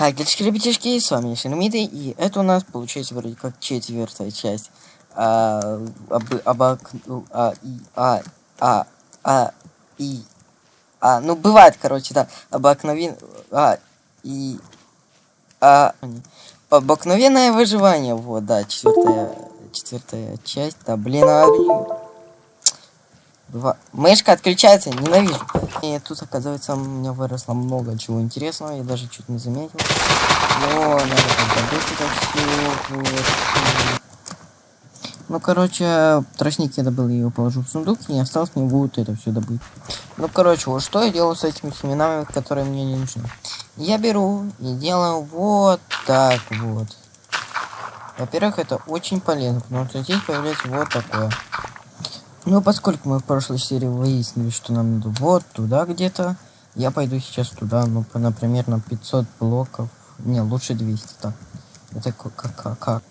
Как дельшки, ребятишки, с вами Шиномиды, и это у нас получается вроде как четвертая часть. А, об, обок, а, и, а, а, а, и, а, ну бывает, короче, да, обыкновен, а, и, а, обыкновенное выживание, вот, да, четвертая, четвертая часть, да, блин, а, Два. Мышка отключается, ненавижу. И тут, оказывается, у меня выросло много чего интересного, я даже чуть не заметил. Но надо добыть это все. Ну, короче, тростник я добыл, я его положу в сундук, и осталось мне будет это все добыть. Ну, короче, вот что я делаю с этими семенами, которые мне не нужны. Я беру и делаю вот так вот. Во-первых, это очень полезно, потому что здесь появляется вот такое. Ну, поскольку мы в прошлой серии выяснили, что нам надо вот туда где-то, я пойду сейчас туда, ну, например, на 500 блоков. Не, лучше 200, так. Это как, как, как.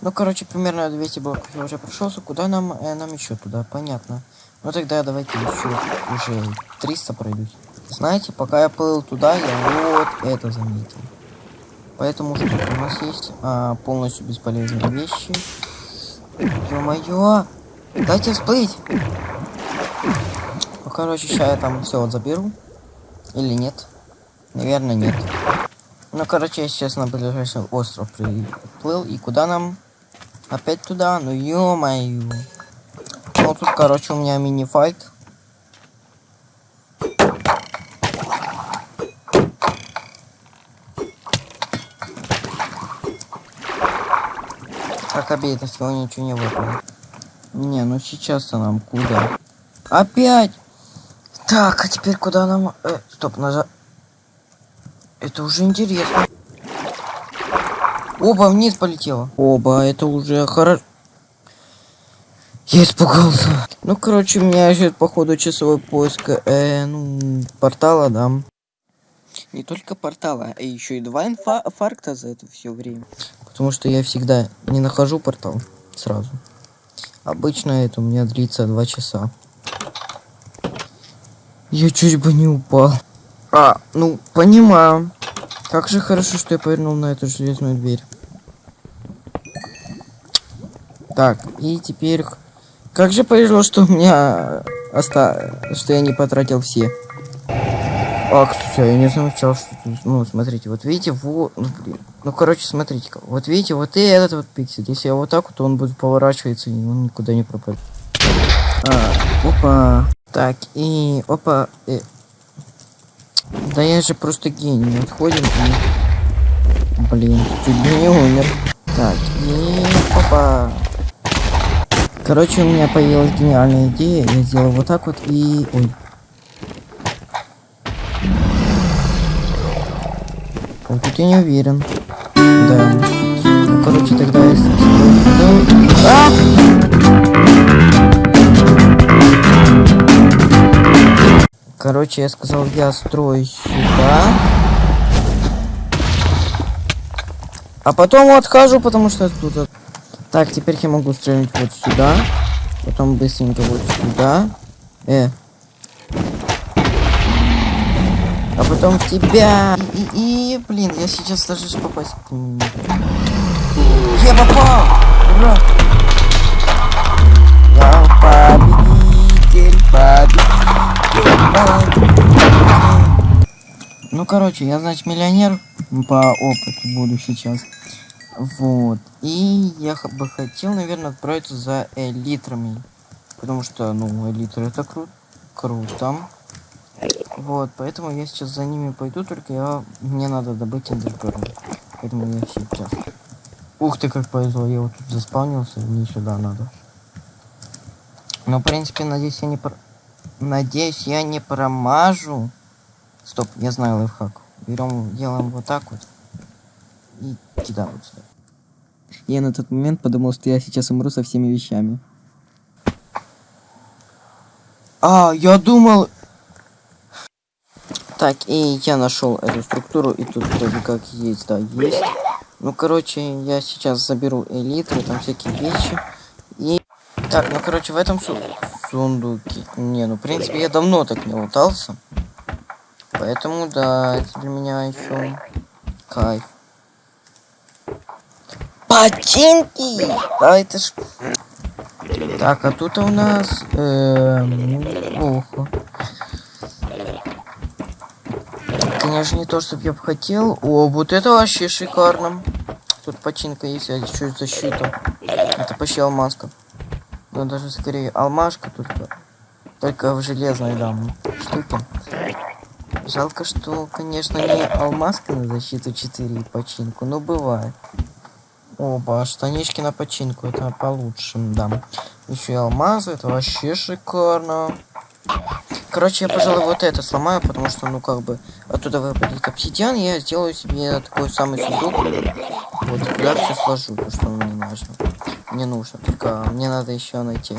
Ну, короче, примерно 200 блоков я уже прошелся. Куда нам, э, нам еще туда? Понятно. Ну, тогда давайте еще уже 300 пройдусь. Знаете, пока я плыл туда, я вот это заметил. Поэтому что у нас есть? А, полностью бесполезные вещи. Ё-моё! Дайте всплыть. Ну, короче, сейчас я там все вот заберу. Или нет? Наверное, нет. Ну, короче, я сейчас на ближайший остров приплыл. И куда нам? Опять туда? Ну, ё-моё. Ну, тут, короче, у меня мини-файт. Как обидно, сегодня ничего не выпало. Не, ну сейчас-то нам куда? Опять! Так, а теперь куда нам... Э, стоп, назад. Это уже интересно. Оба вниз полетело. Оба, это уже хорошо. Я испугался. Ну, короче, у меня ждет, походу, часовой поиск, э, ну, портала, да. Не только портала, а еще и два инфаркта за это все время. Потому что я всегда не нахожу портал сразу. Обычно это у меня длится два часа. Я чуть бы не упал. А, ну, понимаю. Как же хорошо, что я повернул на эту железную дверь. Так, и теперь... Как же повезло, что у меня... Оста... Что я не потратил все. А, кстати, я не замечал, что. Ну, смотрите, вот видите, вот... Ну, блин. Ну, короче, смотрите-ка. Вот видите, вот и этот вот пиксель. Если я вот так вот, то он будет поворачиваться, и он никуда не пропадет. А, опа. Так, и... Опа. И... Да я же просто гений. Отходим и... Блин, чуть не умер. Так, и... Опа. Короче, у меня появилась гениальная идея. Я сделал вот так вот и... Ой. Вот тут я не уверен. Да. Ну, короче, тогда я... А! Короче, я сказал, я строю сюда. А потом отхожу, потому что оттуда... Так, теперь я могу стрелять вот сюда. Потом быстренько вот сюда. Э, а потом в тебя. И, и, и блин, я сейчас даже попасть Я попал! Ура! Я победитель, победитель, Ну, короче, я, значит, миллионер по опыту буду сейчас. Вот. И я бы хотел, наверное, отправиться за элитрами. Потому что, ну, элитры это кру круто. Вот, поэтому я сейчас за ними пойду, только я мне надо добыть эндерперл. Поэтому я сейчас. Ух ты, как повезло, я вот тут заспавнился, мне сюда надо. Но, в принципе, надеюсь, я не про... Надеюсь, я не промажу. Стоп, я знаю лайфхак. Берем, делаем вот так вот. И кидаем вот сюда. Я на тот момент подумал, что я сейчас умру со всеми вещами. А, я думал, так, и я нашел эту структуру, и тут вроде как есть, да, есть. Ну, короче, я сейчас заберу элитры, там всякие вещи. И... Так, ну, короче, в этом су сундуке... Не, ну, в принципе, я давно так не лутался. Поэтому, да, это для меня еще Кайф. Починки! Да это ж... Так, а тут у нас... Эм, плохо. Конечно, не то, чтобы я бы хотел. О, вот это вообще шикарно. Тут починка есть, а еще защита. Это почти алмазка. Ну, даже скорее алмашка только. Только в железной, да, штуке. Жалко, что, конечно, не алмазка на защиту 4 и починку, но бывает. Оба, штанишки на починку, это получше, да. Еще и алмазы, это вообще шикарно. Короче, я, пожалуй, вот это сломаю, потому что, ну, как бы, оттуда выпадет обсидиан, я сделаю себе такой самый сундук. Вот, туда все сложу, то, что мне нужно. Мне нужно, только мне надо еще найти.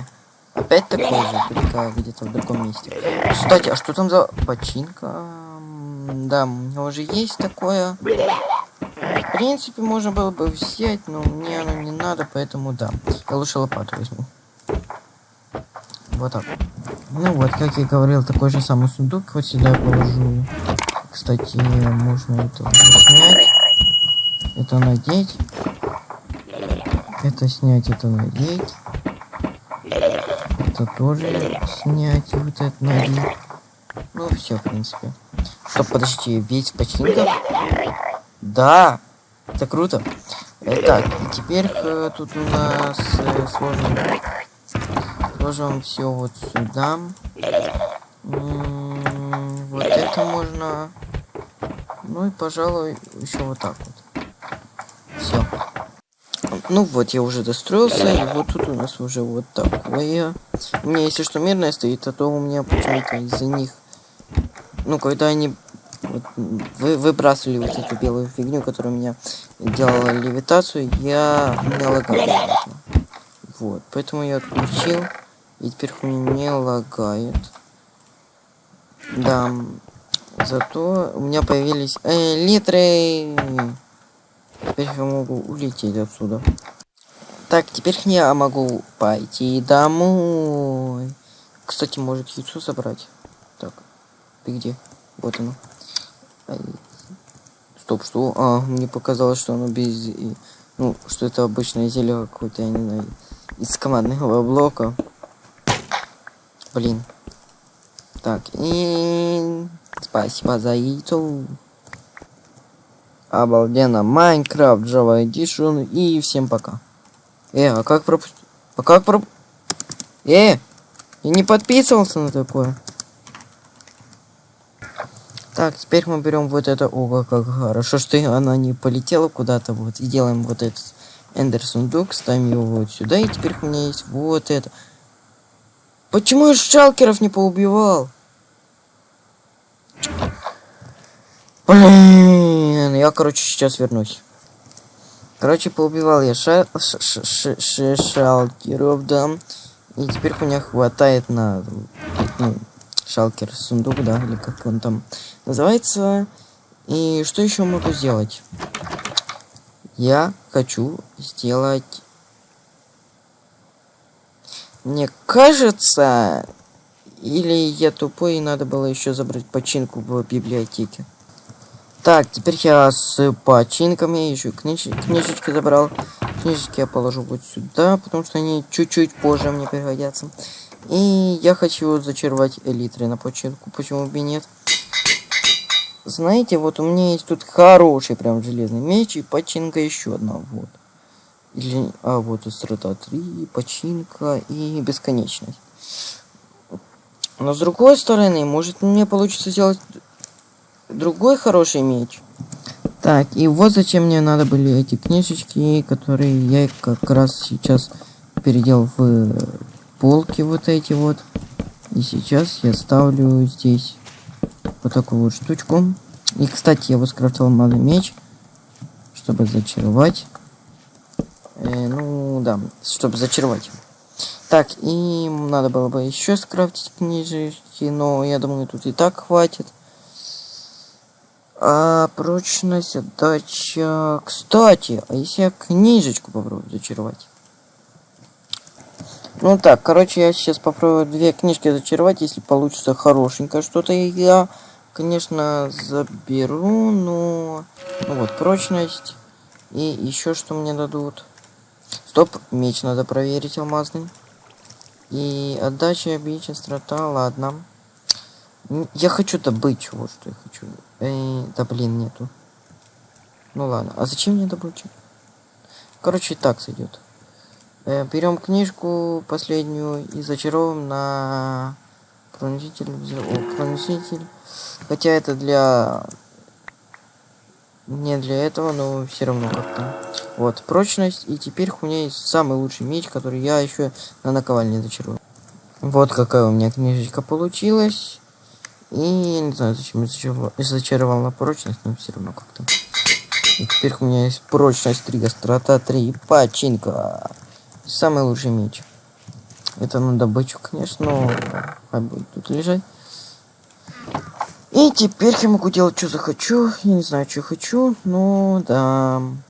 Опять такой же, только где-то в другом месте. Кстати, а что там за починка? Да, у него уже есть такое. В принципе, можно было бы взять, но мне оно не надо, поэтому да. Я лучше лопату возьму. Вот так. Ну вот, как я говорил, такой же самый сундук. Вот сюда положу. Кстати, можно это снять. Это надеть. Это снять, это надеть. Это тоже снять, вот это надеть. Ну, все, в принципе. Стоп, подожди, весь починка? Да, это круто. Так, и теперь э, тут у нас э, сложно Сложим все вот сюда. вот это можно. Ну и, пожалуй, еще вот так вот. Все. Ну вот, я уже достроился, и вот тут у нас уже вот такое. У меня, если что, мирное стоит, а то у меня почему-то из-за них... Ну, когда они вот, вы, выбрасывали вот эту белую фигню, которая у меня делала левитацию, я... У меня лагало. Вот, поэтому я отключил. И теперь хуйня не лагает. Да. Зато у меня появились э, литры. Теперь я могу улететь отсюда. Так, теперь я могу пойти домой. Кстати, может яйцо собрать. Так, ты где? Вот оно. Стоп, что? А, мне показалось, что оно без... Ну, что это обычное зелье какое-то, я не знаю, из командного блока. Блин. Так, и... Спасибо за яйцо. Обалденно. Майнкрафт, Java Edition. И всем пока. Э, а как пропустить? А как проп... Э! Я не подписывался на такое. Так, теперь мы берем вот это. Ого, как хорошо, что она не полетела куда-то. Вот. И делаем вот этот эндер сундук. Ставим его вот сюда. И теперь у меня есть вот это. Почему я шалкеров не поубивал? Блин, я, короче, сейчас вернусь. Короче, поубивал я ша ш ш ш шалкеров, да. И теперь у меня хватает на ну, шалкер сундук, да, или как он там называется. И что еще могу сделать? Я хочу сделать мне кажется, или я тупой и надо было еще забрать починку в библиотеке. Так, теперь я с починками еще книж... книжечки забрал. Книжечки я положу вот сюда, потому что они чуть-чуть позже мне пригодятся. И я хочу зачаровать элитры на починку, почему бы и нет. Знаете, вот у меня есть тут хороший прям железный меч и починка еще одна, вот. Или, а вот острота 3, починка и бесконечность. Но с другой стороны, может мне получится сделать другой хороший меч. Так, и вот зачем мне надо были эти книжечки, которые я как раз сейчас переделал в полки вот эти вот. И сейчас я ставлю здесь вот такую вот штучку. И, кстати, я вот скрафтовал малый меч, чтобы зачаровать. Э, ну, да, чтобы зачаровать. Так, и надо было бы еще скрафтить книжечки, но я думаю, тут и так хватит. А прочность, отдача... Кстати, а если я книжечку попробую зачаровать? Ну так, короче, я сейчас попробую две книжки зачаровать, если получится хорошенькое что-то, я, конечно, заберу, но... Ну вот, прочность. И еще что мне дадут. Стоп, меч надо проверить алмазный. И отдача, бич, острота, ладно. Я хочу добычу, вот что я хочу. Эй, да блин, нету. Ну ладно, а зачем мне добыча? Короче, так сойдет. Э, берем книжку последнюю и зачаровываем на проноситель. О, проноситель. Хотя это для... Не для этого, но все равно как-то. Вот, прочность. И теперь у меня есть самый лучший меч, который я еще на наковальне зачарую. Вот какая у меня книжечка получилась. И не знаю, зачем я зачаровал, зачаровал на прочность, но все равно как-то. Теперь у меня есть прочность 3, острота 3 и починка. Самый лучший меч. Это на добычу, конечно, но хай будет тут лежать. И теперь я могу делать, что захочу. Я не знаю, что хочу, но да.